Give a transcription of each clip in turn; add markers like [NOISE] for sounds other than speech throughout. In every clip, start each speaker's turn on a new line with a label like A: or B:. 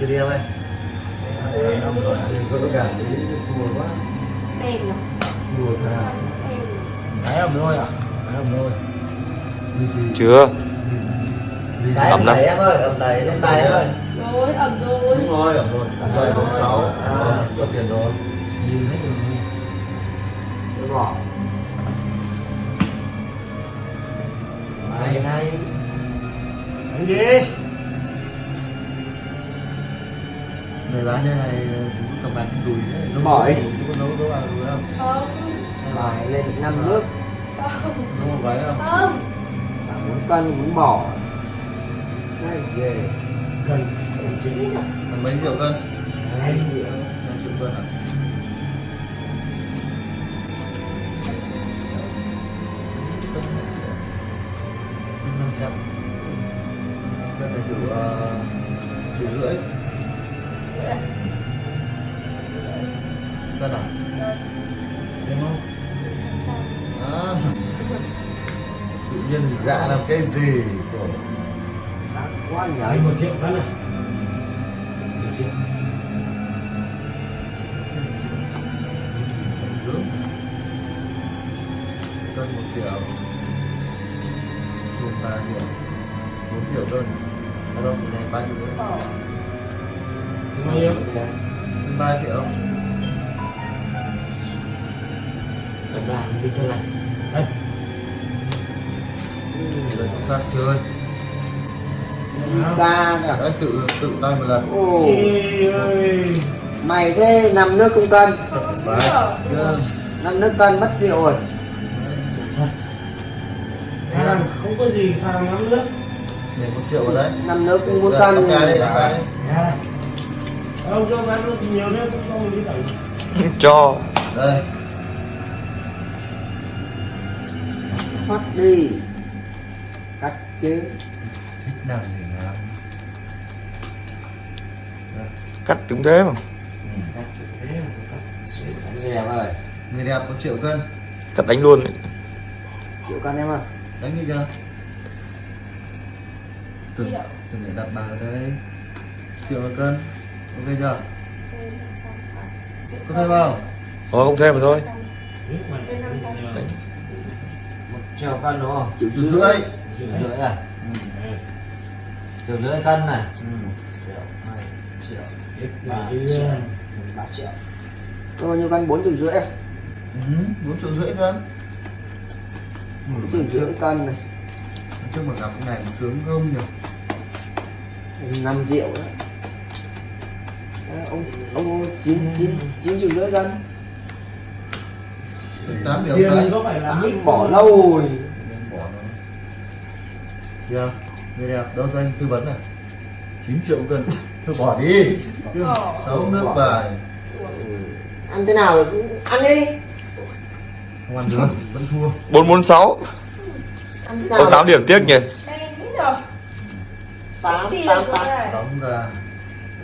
A: Chưa đi em ơi
B: Em
A: Thì có tất cả tí thua quá
B: Em
A: thà
B: Em
C: Đấy ẩm thôi à? Đấy ẩm thôi
D: chưa Ẩm lắm.
E: em ơi, ẩm đẩy lên tay em ơi.
B: Rồi, ẩm rồi
A: Đúng rồi, ẩm rồi Rồi, bốn sáu
E: À.
A: Cho tiền rồi
C: Nhìn hết rồi
E: Tôi bỏ. Hay hay.
C: Đánh gì?
A: Người bán đây này cũng cầm bán trên đùi đấy Nấu-
E: Bỏ đi.
A: Nấu nấu ăn đùi không?
B: Không
E: Bài lên năm nước,
B: Không
A: Nấu một váy không?
B: Không
E: muốn cân muốn bỏ. Hay ghê.
C: Cần Cần chị
A: Là mấy triệu cân?
C: Hai
E: Triệu.
A: Hai triệu cân à? Cân à? Em không? À. Tự nhiên thì làm cái gì?
E: Đắt quá nhỉ.
C: Đấy một triệu cân à? Một triệu.
A: Cân một triệu. Trên ba triệu. Bốn triệu cân. Đâu, này ba triệu nữa.
C: Bao nhiêu?
A: Ba triệu.
C: Tập làm đi cho này Đây
A: Đấy, chúng ta chơi.
E: Ca kìa.
A: Đấy, tự tự tay một lần.
E: Ồ,
C: ơi
E: mày thế năm nước không cân. Năm nước cân mất triệu rồi.
C: Thằng không có gì thằng lắm nước
A: Nhảy một triệu vào đấy.
E: Năm nước cũng muốn cân.
A: cái đây, đây.
C: Nhà này Ông cho bán nước nhiều nước cũng không đi đẩy [LAUGHS]
D: cho
A: Đây.
E: Phát đi. Cắt chứ.
A: Thích làm gì làm. Đây.
D: cắt cũng thế mà
E: Người đẹp ơi.
A: Người đẹp một triệu cân.
D: cắt đánh luôn ấy.
E: Triệu cân em ơi.
A: Đánh đi chưa?
B: Triệu
A: từng để đặt vào đây. Triệu cân. Ok chưa?
B: Thêm 500 triệu
A: Có thêm không?
D: thôi không thêm mà thôi.
E: Một triệu cân đúng không? Triệu
A: Triệu rưỡi.
E: Triệu rưỡi à?
A: Ừ.
E: Triệu rưỡi cân này.
A: Ừ.
E: Triệu, triệu, ba triệu,
C: chứ
E: ba triệu. Tôi bao nhiêu cân? Bốn triệu rưỡi à?
A: Ừ, bốn triệu rưỡi cân.
E: Bốn triệu rưỡi cân này.
A: Chung mà gặp cái này sướng không nhỉ?
E: 5 triệu. Đấy, ông ông chín chín chín triệu rưỡi cân
A: Tám triệu
C: Tiền
A: cái.
C: có phải là
E: bỏ lâu rồi.
A: Kìa, người đẹp đâu cho anh tư vấn này. 9 triệu cân. Thôi bỏ đi. Sáu nước bài.
E: ăn thế nào cũng ăn đi
A: Không ăn được, vẫn thua.
D: bốn bốn sáu
E: nào
D: tám điểm tiếc nhỉ
E: tám tám tám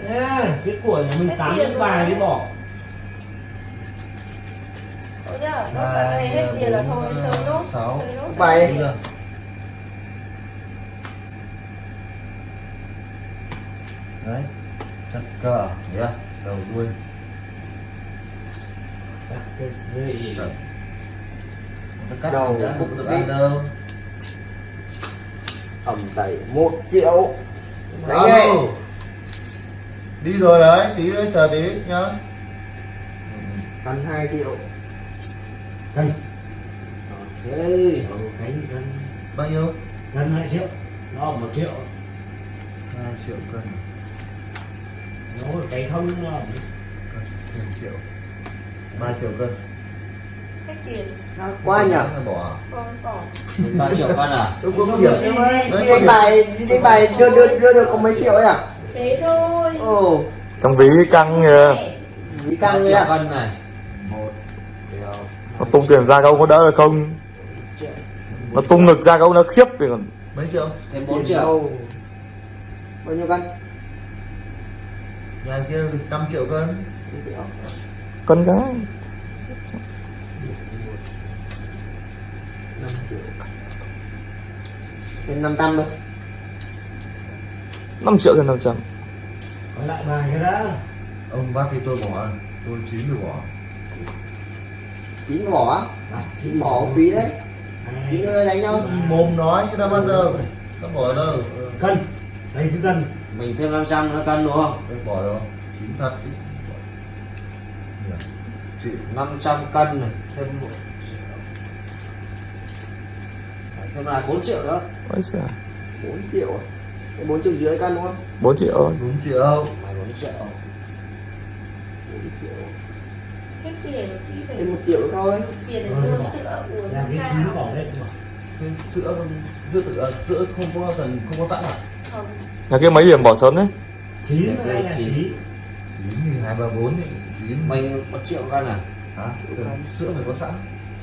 C: À, cái của nhà mình tám cái bài đi bỏ
B: Ôi nhá, nó phải này hết tiền là thôi, chơi nốt
A: Sáu.
E: Bài.
A: Đấy. Chặt cờ. Yeah. Đầu đuôi.
C: Chắc cái gì
A: Đấy. Nó cắt
E: Đầu
A: không được
E: đi.
A: ăn đâu.
E: ẩm tẩy một triệu ngay
A: Đi rồi đấy, tí nữa chờ tí nhá.
E: cân hai triệu
C: Cân
E: thế
C: Ở cánh cân
A: Bao nhiêu?
C: Cân 2 triệu Nó một triệu
A: 2 triệu cân.
C: Nó cái không nó ở
A: Cân triệu. 3 triệu cân.
B: Hết tiền
E: Nó quá nhỉ
A: Là bỏ.
B: Bỏ
E: ba triệu cân à
A: Tôi có điểm.
C: Em ơi
A: Đấy,
E: đi
A: có
E: đánh
A: điểm.
E: bài đánh bài đưa đưa đưa được có mấy triệu ấy à
B: Thế thôi.
E: Ồ.
D: Trong ví căng kìa.
E: Vì căng nhá
F: cân này.
E: Một triệu
D: nó tung tiền ra câu có đỡ được không? Nó tung ngực ra câu nó khiếp thì còn
A: Mấy triệu?
F: thêm 4
E: Tiền
F: triệu.
E: bao nhiêu cân?
A: Nhà kia 5 triệu cân.
D: Cân cái.
E: Năm triệu thêm năm trăm thôi
D: 5 triệu trên 500
C: Phải lại bài cái đã.
A: Ông bác thì tôi bỏ tôi chín rồi bỏ.
E: Chín bỏ á? Chín. Bỏ phí đấy. Chín đây đánh nhau.
A: Mồm nói chứ đâu? Bao giờ nó bỏ đâu?
C: Cân. Đánh cứ cân.
E: Mình thêm 500 nó cân đúng không?
A: Tôi bỏ rồi chín thật. Chứ. Nhỉ, chịu
E: 500 cân này thêm một Đấy, xem là 4 triệu đó
D: Ôi giời.
E: 4 triệu à? Cái 4 triệu rưỡi cân đúng không?
D: 4 triệu ơi
A: đúng triệu.
E: Mày 4 triệu. 4 triệu.
B: Hết tiền một tí phải
E: thêm 1 triệu thôi.
B: tiền để mua sữa uống
C: Là cái chín bỏ đấy
A: cái sữa sữa tự à, sữa không có phần không có sẵn à?
B: Không.
D: Nhà kia mấy điểm bỏ sớm đấy?
C: Chín
E: Đẹp
C: hay
E: đấy,
C: là
E: chín.
C: chín
A: chín thì hai ba bốn thì chín.
E: Mình 1 triệu cân à?
A: Hả? Sữa phải có sẵn.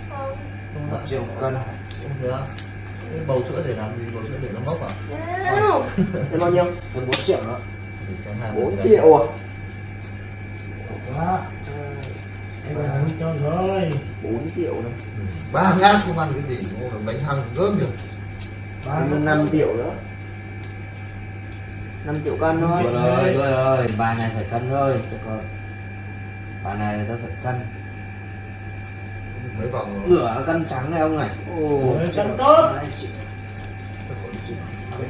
B: Không.
A: Không
E: 1
A: sẵn.
E: Triệu cân.
A: Không thế à? Cái bầu sữa để làm gì? Bầu sữa để nó mốc à?
B: Nào?
E: Thêm bao nhiêu? Thêm 4 triệu nữa.
A: Để xem hai
E: 4
A: cái.
E: triệu à?
C: Đó Em phải làm cho rồi.
E: 4 triệu này
A: ba ngàn không ăn cái gì? Bánh hăng gớm được
C: Ba
E: thêm 5 triệu nữa. 5 triệu cân thôi.
C: Rồi
E: ơi rồi ơi bài này phải cân thôi cho con. Bài này tôi phải cân
A: mấy vòng
E: nửa cân trắng này ông này. Ồ
C: cân tốt.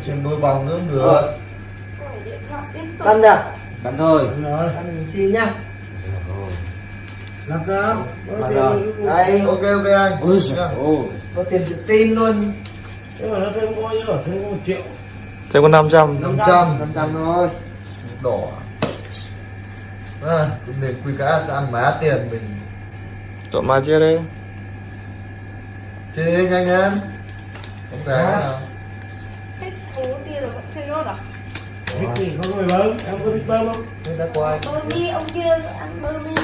A: Trên đôi vòng nữa
E: Ờ.
B: tiếp tục.
E: Cân à cân thôi. Cân mình xin nhá.
C: Làm ra.
E: Đây.
A: ok ok anh.
E: Ôi
A: có tiền tự tin luôn.
C: Thế mà nó thêm bao nhiêu? Thêm có một triệu.
D: Thêm có 500
A: 500
E: 500 thôi.
A: Đỏ. À, cũng nên quy cá ăn má tiền mình.
D: Chọn mà chia đi
A: chơi nhanh em không
C: Đó.
A: nào
B: hết thú tiền rồi vẫn chơi nốt à?
C: Thích thì có người bơm Em có thích bơm không?
A: Thế đã qua. Anh
B: bơ mi ông kia ăn bơ mi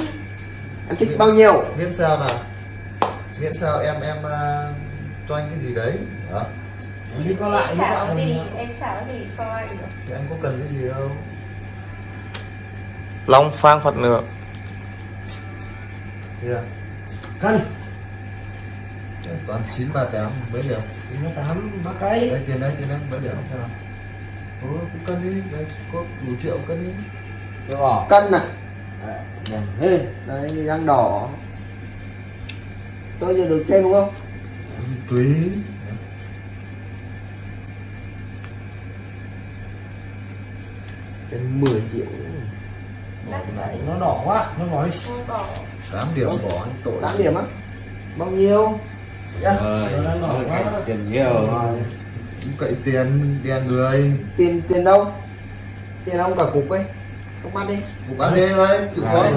E: em thích bao nhiêu?
A: Miễn sao nào miễn sao em em à, cho anh cái gì đấy. Đó.
C: Đi có lại
B: em
C: với
B: trả
C: bạn
B: cái gì em trả cái gì cho anh được.
A: Thì anh có cần cái gì đâu.
D: Long phang phật nữa
A: yeah.
C: Cân
A: toàn chín ba tám mấy điểm?
C: Chín mươi tám ba cây.
A: Đây tiền đây tiền đây mấy điểm? Xem nào Ủa, cũng cân đi. Đây có đủ triệu cân đi.
E: Tôi bỏ. Cân này. Đấy, thế đấy răng đỏ. Tôi giờ được thêm đúng không
A: tùy.
E: Thêm 10 triệu.
B: Vậy
C: Nó đỏ quá Nó bỏ
A: 8 điểm bỏ anh tội.
E: 8 điểm á? Bao nhiêu Dạ.
C: Đỏ quá.
E: tiền nhiều.
A: Cậy tiền đèn người.
E: Tiền tiền đâu tiền ông cả cục ấy. Không bắt đi
A: một bán đi thôi chịu khó